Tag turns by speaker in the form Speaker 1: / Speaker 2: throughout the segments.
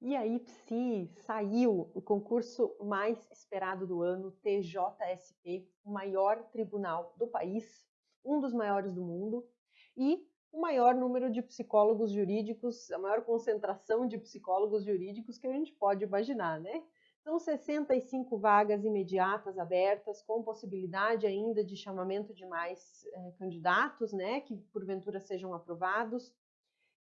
Speaker 1: E aí, Psi, saiu o concurso mais esperado do ano, TJSP, o maior tribunal do país, um dos maiores do mundo, e o maior número de psicólogos jurídicos, a maior concentração de psicólogos jurídicos que a gente pode imaginar, né? São 65 vagas imediatas abertas, com possibilidade ainda de chamamento de mais eh, candidatos, né, que porventura sejam aprovados.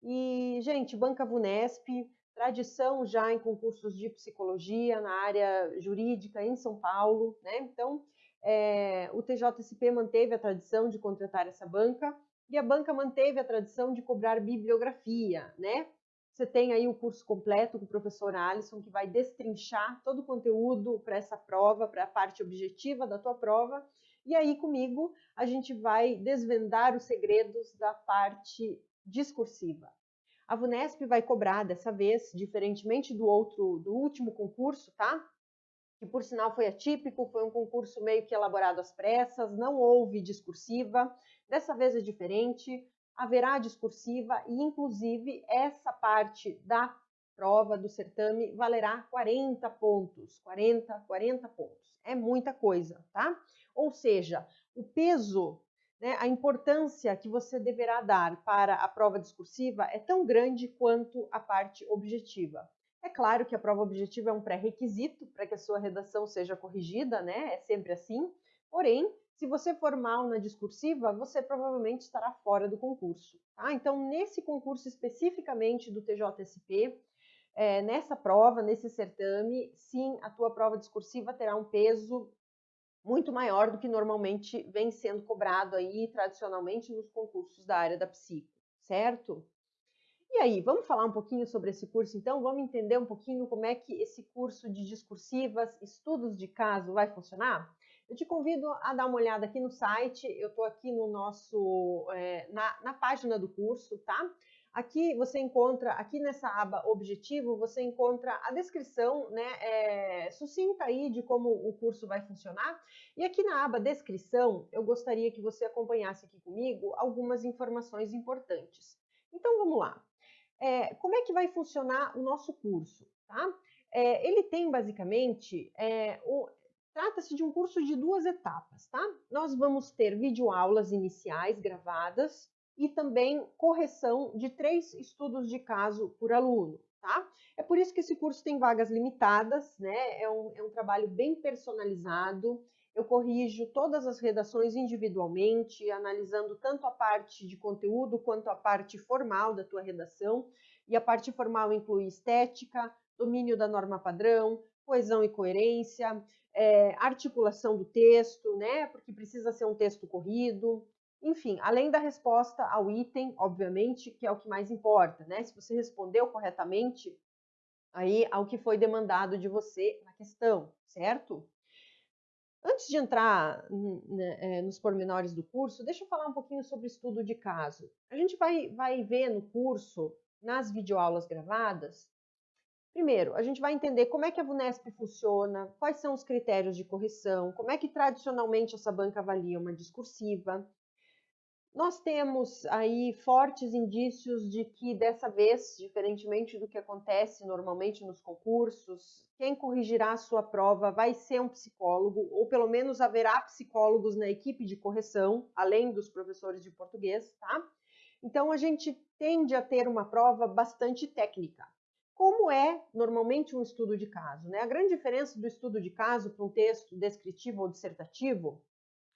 Speaker 1: E, gente, Banca Vunesp, tradição já em concursos de psicologia na área jurídica em São Paulo, né? Então, é, o TJSP manteve a tradição de contratar essa banca e a banca manteve a tradição de cobrar bibliografia, né? Você tem aí o curso completo com o professor Alisson, que vai destrinchar todo o conteúdo para essa prova, para a parte objetiva da tua prova. E aí, comigo, a gente vai desvendar os segredos da parte discursiva. A VUNESP vai cobrar dessa vez, diferentemente do outro, do último concurso, tá? Que por sinal foi atípico, foi um concurso meio que elaborado às pressas, não houve discursiva. Dessa vez é diferente, haverá discursiva e inclusive essa parte da prova do certame valerá 40 pontos, 40, 40 pontos. É muita coisa, tá? Ou seja, o peso né, a importância que você deverá dar para a prova discursiva é tão grande quanto a parte objetiva. É claro que a prova objetiva é um pré-requisito para que a sua redação seja corrigida, né? É sempre assim. Porém, se você for mal na discursiva, você provavelmente estará fora do concurso. Tá? Então, nesse concurso especificamente do TJSP, é, nessa prova, nesse certame, sim, a tua prova discursiva terá um peso muito maior do que normalmente vem sendo cobrado aí tradicionalmente nos concursos da área da psico, certo? E aí, vamos falar um pouquinho sobre esse curso então? Vamos entender um pouquinho como é que esse curso de discursivas, estudos de caso vai funcionar? Eu te convido a dar uma olhada aqui no site, eu estou aqui no nosso, é, na, na página do curso, tá? Aqui você encontra, aqui nessa aba Objetivo, você encontra a descrição né, é, sucinta aí de como o curso vai funcionar. E aqui na aba Descrição, eu gostaria que você acompanhasse aqui comigo algumas informações importantes. Então vamos lá. É, como é que vai funcionar o nosso curso? Tá? É, ele tem basicamente é, Trata-se de um curso de duas etapas, tá? Nós vamos ter videoaulas iniciais gravadas, e também correção de três estudos de caso por aluno. Tá? É por isso que esse curso tem vagas limitadas, né? é, um, é um trabalho bem personalizado. Eu corrijo todas as redações individualmente, analisando tanto a parte de conteúdo quanto a parte formal da tua redação. E a parte formal inclui estética, domínio da norma padrão, coesão e coerência, é, articulação do texto, né? Porque precisa ser um texto corrido, enfim, além da resposta ao item, obviamente, que é o que mais importa, né? Se você respondeu corretamente aí ao que foi demandado de você na questão, certo? Antes de entrar né, é, nos pormenores do curso, deixa eu falar um pouquinho sobre estudo de caso. A gente vai, vai ver no curso, nas videoaulas gravadas, Primeiro, a gente vai entender como é que a VUNESP funciona, quais são os critérios de correção, como é que tradicionalmente essa banca avalia uma discursiva, nós temos aí fortes indícios de que dessa vez, diferentemente do que acontece normalmente nos concursos, quem corrigirá a sua prova vai ser um psicólogo, ou pelo menos haverá psicólogos na equipe de correção, além dos professores de português, tá? Então a gente tende a ter uma prova bastante técnica. Como é normalmente um estudo de caso? Né? A grande diferença do estudo de caso para um texto descritivo ou dissertativo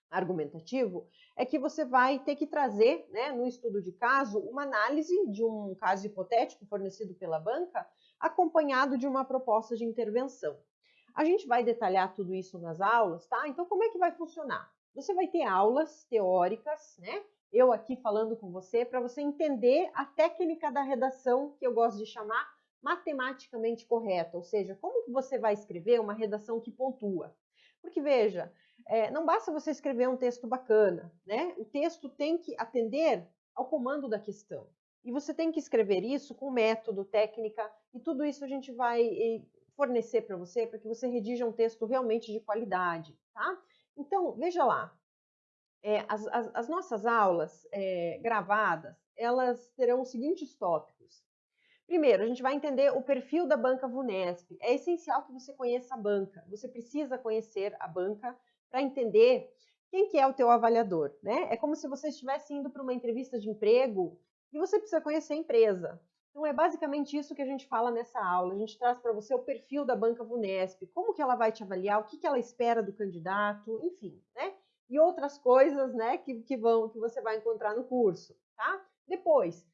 Speaker 1: argumentativo, é que você vai ter que trazer, né, no estudo de caso, uma análise de um caso hipotético fornecido pela banca, acompanhado de uma proposta de intervenção. A gente vai detalhar tudo isso nas aulas, tá? Então, como é que vai funcionar? Você vai ter aulas teóricas, né? Eu aqui falando com você, para você entender a técnica da redação, que eu gosto de chamar matematicamente correta, ou seja, como você vai escrever uma redação que pontua. Porque veja, é, não basta você escrever um texto bacana, né? O texto tem que atender ao comando da questão. E você tem que escrever isso com método, técnica, e tudo isso a gente vai fornecer para você para que você redija um texto realmente de qualidade, tá? Então, veja lá, é, as, as, as, nossas aulas é, gravadas, elas terão os seguintes tópicos. Primeiro, a gente vai entender o perfil da banca Vunesp. É essencial que você conheça a banca. Você precisa conhecer a banca para entender quem que é o teu avaliador, né? É como se você estivesse indo para uma entrevista de emprego e você precisa conhecer a empresa. Então é basicamente isso que a gente fala nessa aula. A gente traz para você o perfil da banca Vunesp, como que ela vai te avaliar, o que, que ela espera do candidato, enfim, né? E outras coisas, né, que, que vão que você vai encontrar no curso, tá? Depois,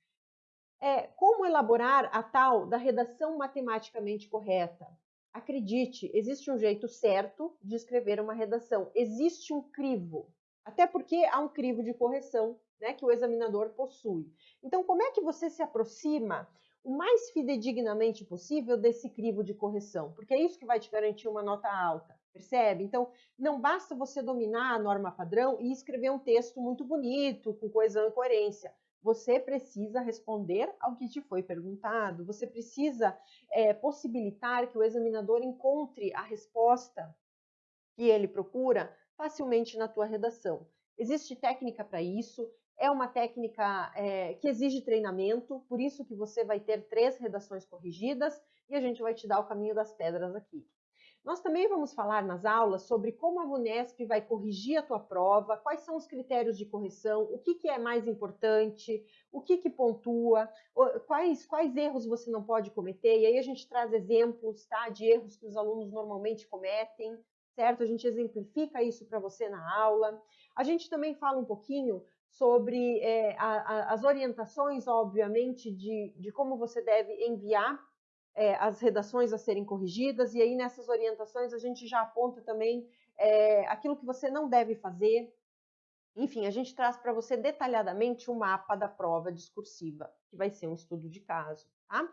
Speaker 1: é, como elaborar a tal da redação matematicamente correta? Acredite, existe um jeito certo de escrever uma redação. Existe um crivo, até porque há um crivo de correção né, que o examinador possui. Então, como é que você se aproxima o mais fidedignamente possível desse crivo de correção? Porque é isso que vai te garantir uma nota alta, percebe? Então, não basta você dominar a norma padrão e escrever um texto muito bonito, com coesão e coerência você precisa responder ao que te foi perguntado, você precisa é, possibilitar que o examinador encontre a resposta que ele procura facilmente na tua redação. Existe técnica para isso, é uma técnica é, que exige treinamento, por isso que você vai ter três redações corrigidas e a gente vai te dar o caminho das pedras aqui. Nós também vamos falar nas aulas sobre como a VUNESP vai corrigir a tua prova, quais são os critérios de correção, o que, que é mais importante, o que, que pontua, quais, quais erros você não pode cometer, e aí a gente traz exemplos tá, de erros que os alunos normalmente cometem, certo? A gente exemplifica isso para você na aula. A gente também fala um pouquinho sobre é, a, a, as orientações, obviamente, de, de como você deve enviar é, as redações a serem corrigidas, e aí nessas orientações a gente já aponta também é, aquilo que você não deve fazer. Enfim, a gente traz para você detalhadamente o mapa da prova discursiva, que vai ser um estudo de caso. Tá?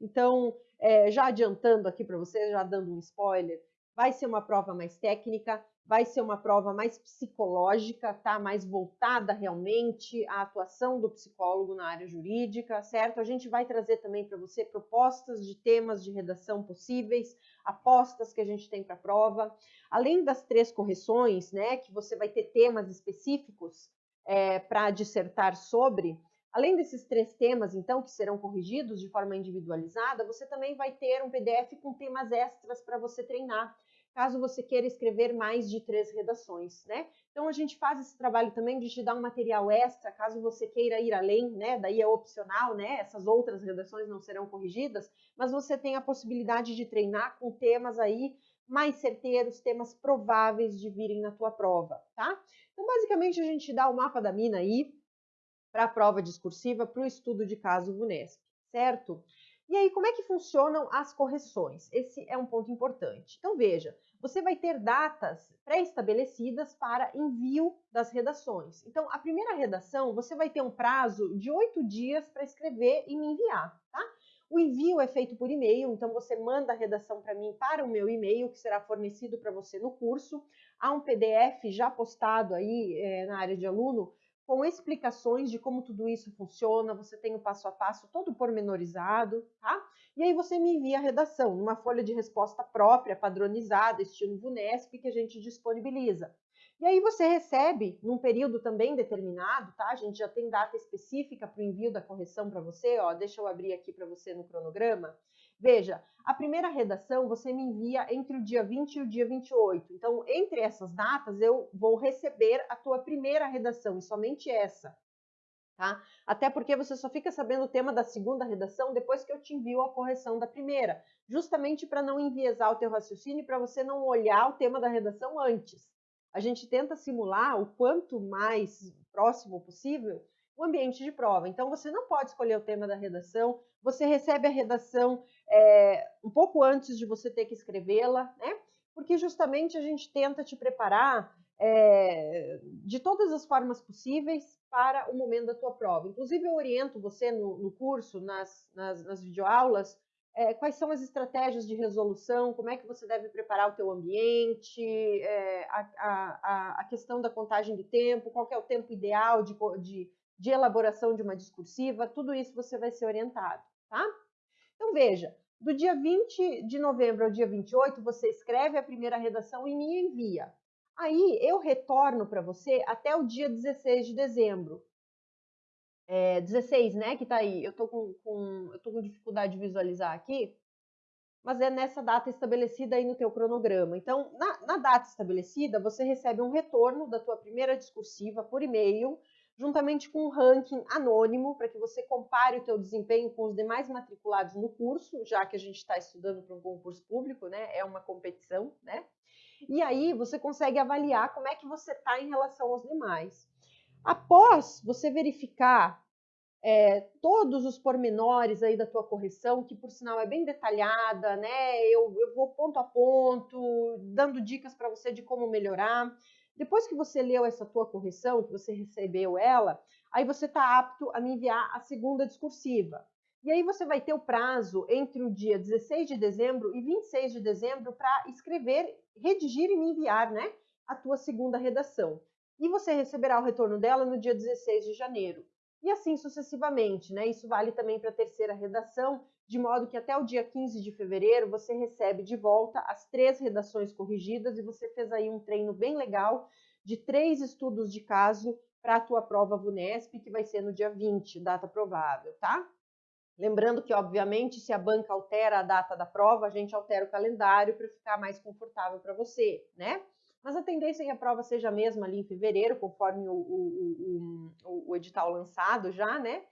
Speaker 1: Então, é, já adiantando aqui para você, já dando um spoiler, vai ser uma prova mais técnica, vai ser uma prova mais psicológica, tá? Mais voltada realmente à atuação do psicólogo na área jurídica, certo? A gente vai trazer também para você propostas de temas de redação possíveis, apostas que a gente tem para a prova. Além das três correções, né, que você vai ter temas específicos é, para dissertar sobre, Além desses três temas, então, que serão corrigidos de forma individualizada, você também vai ter um PDF com temas extras para você treinar caso você queira escrever mais de três redações, né? Então a gente faz esse trabalho também de te dar um material extra, caso você queira ir além, né? Daí é opcional, né? Essas outras redações não serão corrigidas, mas você tem a possibilidade de treinar com temas aí mais certeiros, temas prováveis de virem na tua prova, tá? Então basicamente a gente dá o mapa da mina aí para a prova discursiva, para o estudo de caso VUNESP, certo? E aí, como é que funcionam as correções? Esse é um ponto importante. Então, veja, você vai ter datas pré-estabelecidas para envio das redações. Então, a primeira redação, você vai ter um prazo de oito dias para escrever e me enviar, tá? O envio é feito por e-mail, então você manda a redação para mim para o meu e-mail, que será fornecido para você no curso. Há um PDF já postado aí é, na área de aluno com explicações de como tudo isso funciona, você tem o passo a passo todo pormenorizado, tá? E aí você me envia a redação numa folha de resposta própria, padronizada, estilo VUNESP, que a gente disponibiliza. E aí você recebe, num período também determinado, tá? A gente já tem data específica para o envio da correção para você, ó, deixa eu abrir aqui para você no cronograma. Veja, a primeira redação você me envia entre o dia 20 e o dia 28. Então, entre essas datas, eu vou receber a tua primeira redação, e somente essa. Tá? Até porque você só fica sabendo o tema da segunda redação depois que eu te envio a correção da primeira, justamente para não enviesar o teu raciocínio e para você não olhar o tema da redação antes. A gente tenta simular o quanto mais próximo possível o ambiente de prova. Então, você não pode escolher o tema da redação, você recebe a redação é, um pouco antes de você ter que escrevê-la, né? Porque justamente a gente tenta te preparar é, de todas as formas possíveis para o momento da tua prova. Inclusive, eu oriento você no, no curso, nas, nas, nas videoaulas, é, quais são as estratégias de resolução, como é que você deve preparar o teu ambiente, é, a, a, a, questão da contagem do tempo, qual é o tempo ideal de, de, de elaboração de uma discursiva, tudo isso você vai ser orientado, tá? Então veja, do dia 20 de novembro ao dia 28, você escreve a primeira redação e me envia. Aí eu retorno para você até o dia 16 de dezembro. É, 16, né, que tá aí. Eu tô com, com, eu tô com dificuldade de visualizar aqui, mas é nessa data estabelecida aí no teu cronograma. Então, na, na data estabelecida, você recebe um retorno da tua primeira discursiva por e-mail, juntamente com um ranking anônimo, para que você compare o teu desempenho com os demais matriculados no curso, já que a gente está estudando para um concurso público, né, é uma competição, né? E aí você consegue avaliar como é que você está em relação aos demais. Após você verificar é, todos os pormenores aí da tua correção, que por sinal é bem detalhada, né? Eu, eu vou ponto a ponto, dando dicas para você de como melhorar. Depois que você leu essa tua correção, que você recebeu ela, aí você está apto a me enviar a segunda discursiva. E aí você vai ter o prazo entre o dia 16 de dezembro e 26 de dezembro para escrever, redigir e me enviar, né, a tua segunda redação e você receberá o retorno dela no dia 16 de janeiro. E assim sucessivamente, né? Isso vale também para a terceira redação, de modo que até o dia 15 de fevereiro você recebe de volta as três redações corrigidas e você fez aí um treino bem legal de três estudos de caso para a tua prova VUNESP, que vai ser no dia 20, data provável, tá? Lembrando que, obviamente, se a banca altera a data da prova, a gente altera o calendário para ficar mais confortável para você, né? Mas a tendência é que a prova seja a mesma ali em fevereiro, conforme o, o, o, o edital lançado já, né?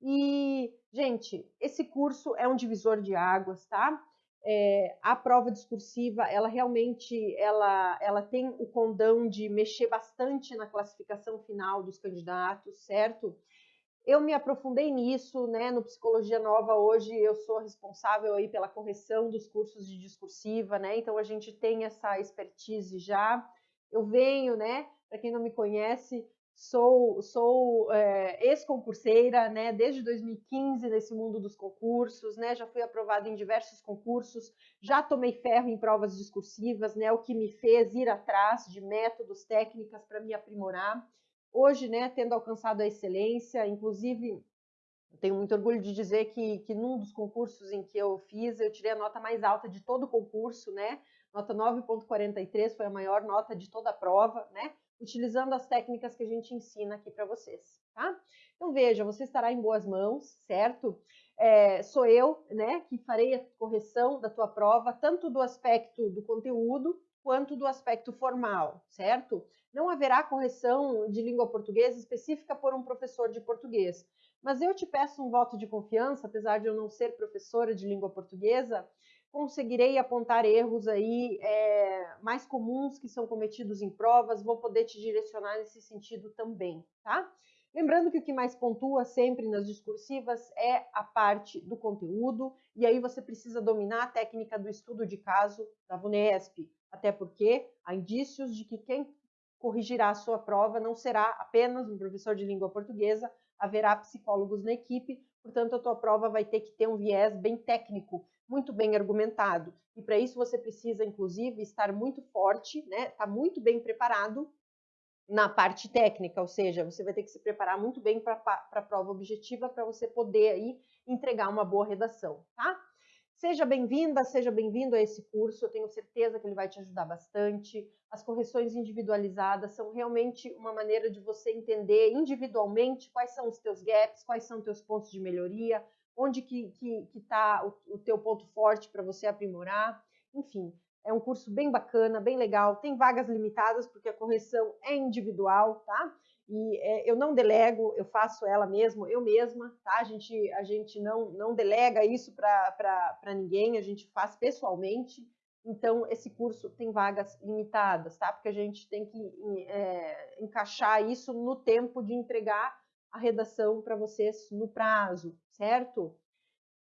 Speaker 1: E, gente, esse curso é um divisor de águas, tá? É, a prova discursiva, ela realmente, ela, ela tem o condão de mexer bastante na classificação final dos candidatos, certo? Eu me aprofundei nisso, né? No Psicologia Nova hoje eu sou responsável aí pela correção dos cursos de discursiva, né? Então a gente tem essa expertise já. Eu venho, né? Para quem não me conhece, sou, sou é, ex-concurseira, né? Desde 2015 nesse mundo dos concursos, né? Já fui aprovada em diversos concursos, já tomei ferro em provas discursivas, né? O que me fez ir atrás de métodos, técnicas para me aprimorar hoje, né, tendo alcançado a excelência, inclusive tenho muito orgulho de dizer que, que num dos concursos em que eu fiz, eu tirei a nota mais alta de todo o concurso, né? Nota 9.43 foi a maior nota de toda a prova, né? Utilizando as técnicas que a gente ensina aqui para vocês, tá? Então veja, você estará em boas mãos, certo? É, sou eu, né, que farei a correção da tua prova, tanto do aspecto do conteúdo quanto do aspecto formal, certo? Não haverá correção de língua portuguesa específica por um professor de português. Mas eu te peço um voto de confiança, apesar de eu não ser professora de língua portuguesa, conseguirei apontar erros aí é, mais comuns que são cometidos em provas, vou poder te direcionar nesse sentido também, tá? Lembrando que o que mais pontua sempre nas discursivas é a parte do conteúdo, e aí você precisa dominar a técnica do estudo de caso da VUNESP, até porque há indícios de que quem corrigirá a sua prova não será apenas um professor de língua portuguesa, haverá psicólogos na equipe, portanto a tua prova vai ter que ter um viés bem técnico, muito bem argumentado. E para isso você precisa, inclusive, estar muito forte, né? Tá muito bem preparado na parte técnica, ou seja, você vai ter que se preparar muito bem para a prova objetiva para você poder aí entregar uma boa redação, tá? Seja bem-vinda, seja bem-vindo a esse curso, eu tenho certeza que ele vai te ajudar bastante. As correções individualizadas são realmente uma maneira de você entender individualmente quais são os teus gaps, quais são os teus pontos de melhoria, onde que está que, que tá o, o teu ponto forte para você aprimorar. Enfim, é um curso bem bacana, bem legal. Tem vagas limitadas porque a correção é individual, tá? E é, eu não delego, eu faço ela mesmo, eu mesma, tá? A gente, a gente não, não delega isso para ninguém, a gente faz pessoalmente. Então, esse curso tem vagas limitadas, tá? Porque a gente tem que é, encaixar isso no tempo de entregar a redação para vocês no prazo, certo?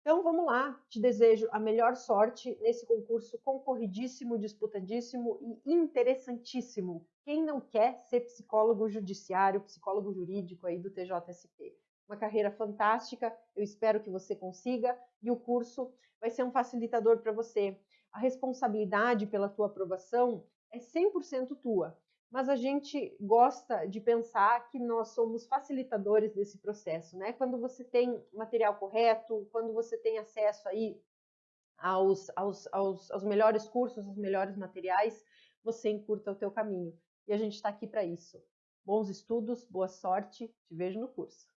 Speaker 1: Então vamos lá, te desejo a melhor sorte nesse concurso concorridíssimo, disputadíssimo e interessantíssimo. Quem não quer ser psicólogo judiciário, psicólogo jurídico aí do TJSP? Uma carreira fantástica, eu espero que você consiga e o curso vai ser um facilitador para você. A responsabilidade pela tua aprovação é 100% tua mas a gente gosta de pensar que nós somos facilitadores desse processo, né? Quando você tem material correto, quando você tem acesso aí aos, aos, aos, aos melhores cursos, aos melhores materiais, você encurta o teu caminho. E a gente está aqui para isso. Bons estudos, boa sorte, te vejo no curso.